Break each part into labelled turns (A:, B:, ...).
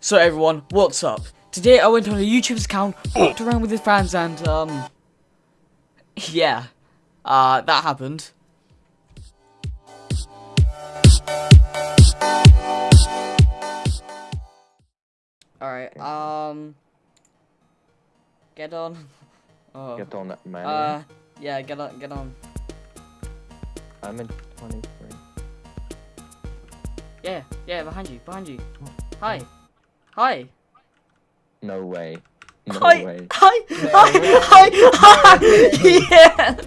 A: So everyone, what's up? Today I went on a YouTube's account, walked around with his fans and, um... Yeah. Uh, that happened. Alright, um... Get on. Oh.
B: Get on that man.
A: Uh, yeah, get on, get on.
B: I'm in 23.
A: Yeah, yeah, behind you, behind you. Hi. Hi.
B: No way. No
A: Hi.
B: way.
A: Hi. Hi. Hi. Hi. Yes.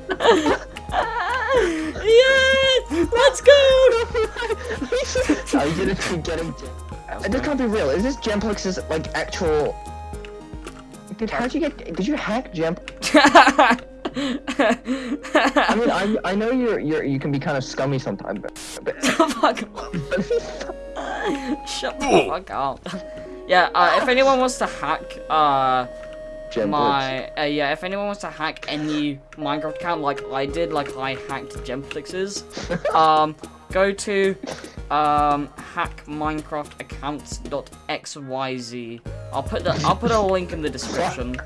A: yes. Let's go.
B: Are you gonna keep getting? This can't be real. Is this Gemplex's like actual? Dude, how'd you get? Did you hack Gem? I mean, I I know you're you're you can be kind of scummy sometimes, but, but
A: fuck off. Shut the fuck up. Yeah, uh, if anyone wants to hack, uh,
B: Gemplex.
A: my, uh, yeah, if anyone wants to hack any Minecraft account like I did, like I hacked Gemplix's, um, go to, um, hackminecraftaccounts.xyz. I'll put the, I'll put a link in the description.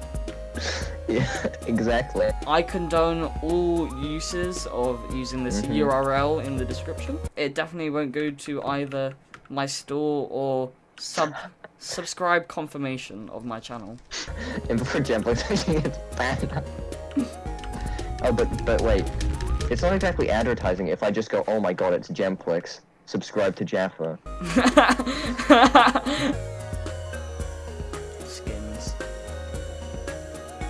B: Yeah, exactly.
A: I condone all uses of using this
B: Mhm.
A: URL in the description. It definitely won't go to either my store or sub subscribe confirmation of my channel.
B: And before gets banned. oh, but but wait, it's not exactly advertising. If I just go, oh my god, it's Gemplex. Subscribe to Jaffa.
A: Skins.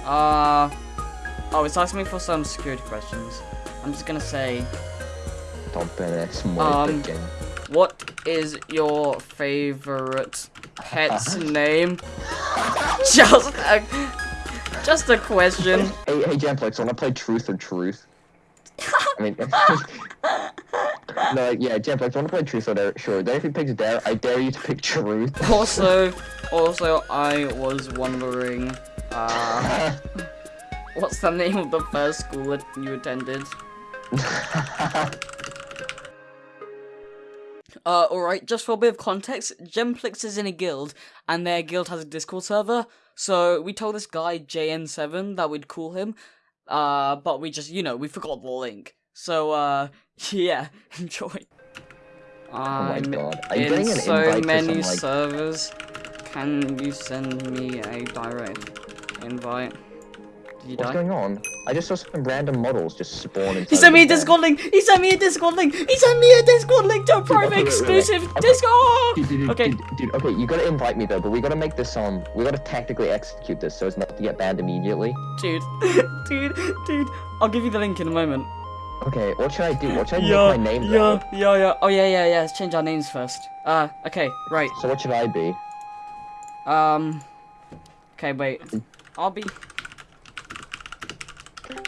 A: Uh oh, it's asking me for some security questions. I'm just gonna say, Um, what is your favorite pet's name? just a, just a question.
B: Hey, hey, Jamplex, wanna play Truth or Truth? I mean, no, yeah, Jamplex, wanna play Truth or Dare? Sure. Then if he picks Dare, I dare you to pick Truth.
A: Also, also, I was wondering, uh, what's the name of the first school that you attended? Uh, alright, just for a bit of context, Gemplix is in a guild, and their guild has a Discord server, so we told this guy, JN7, that we'd call him, uh, but we just, you know, we forgot the link. So, uh, yeah, enjoy.
B: Oh my
A: I'm
B: god. Are you
A: in so many
B: some, like-
A: servers. Can you send me a direct invite? Did you
B: What's
A: die?
B: going on? I just saw some random models just spawn
A: He sent me a. Discord link! He sent me a Discord link! He sent me a Discord link to a private
B: wait, wait, wait.
A: exclusive Discord!
B: Dude, dude, dude,
A: Okay.
B: dude, dude, okay, you gotta invite me though, but we gotta make this um, we gotta tactically execute this so as not to get banned immediately.
A: Dude, dude, dude. I'll give you the link in a moment.
B: Okay, what should I do? What should I
A: Yeah,
B: make my name?
A: yeah,
B: though?
A: yeah, yeah. Oh, yeah, yeah, yeah. Let's change our names first. Uh, okay, right.
B: So what should I be?
A: Um, okay, wait. I'll be.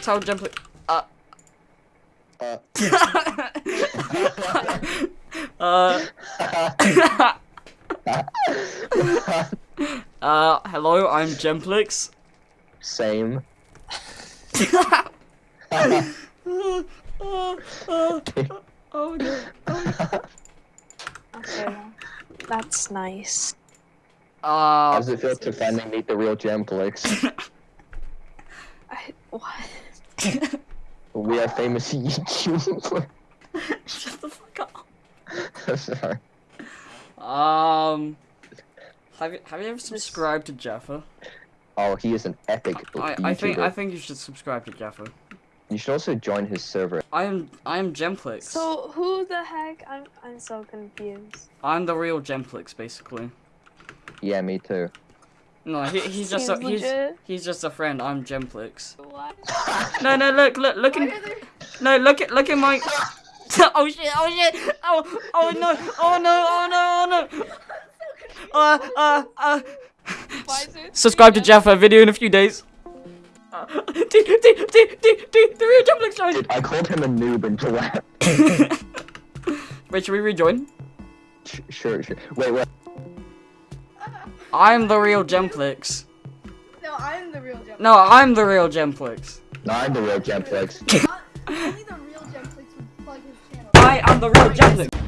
A: Tell Jump. Uh,
B: Uh,
A: uh, uh, hello, I'm Gemplix.
B: Same.
A: oh, oh, oh, God.
C: Okay, that's nice.
B: How
A: Uh,
B: does it feel to finally meet the real Gemplix?
C: I, what?
B: We are famous YouTubers.
A: shut the fuck up.
B: Sorry.
A: Um, have you have you ever subscribed to Jaffa?
B: Oh, he is an epic
A: I
B: YouTuber.
A: I think I think you should subscribe to Jaffa.
B: You should also join his server.
A: I am I am Gemplix.
C: So who the heck? I'm I'm so confused.
A: I'm the real Gemplix, basically.
B: Yeah, me too.
A: No, he, he's just a, he's he's just a friend. I'm Gemplix.
C: What?
A: No, no, look, look, look in, no, look at, look at my. oh shit! Oh shit! Oh, oh no! Oh no! Oh no! Oh no! Uh, uh, uh.
C: Why is it
A: Subscribe to
C: three
A: Jaffa. Video in a few days. Uh, dude, dude, dude, dude, dude, the real Gemplix joined.
B: I called him a noob until that.
A: Wait, should we rejoin?
B: Sh- Sure, sure. Wait, wait.
A: I'm the real Gemplix.
D: No, I'm the real Gemplix.
A: No, I'm the real Gemplix.
B: No, I'm the real Gemplix.
D: Only the real Gemplix would plug his channel.
A: I am the real Gemplix.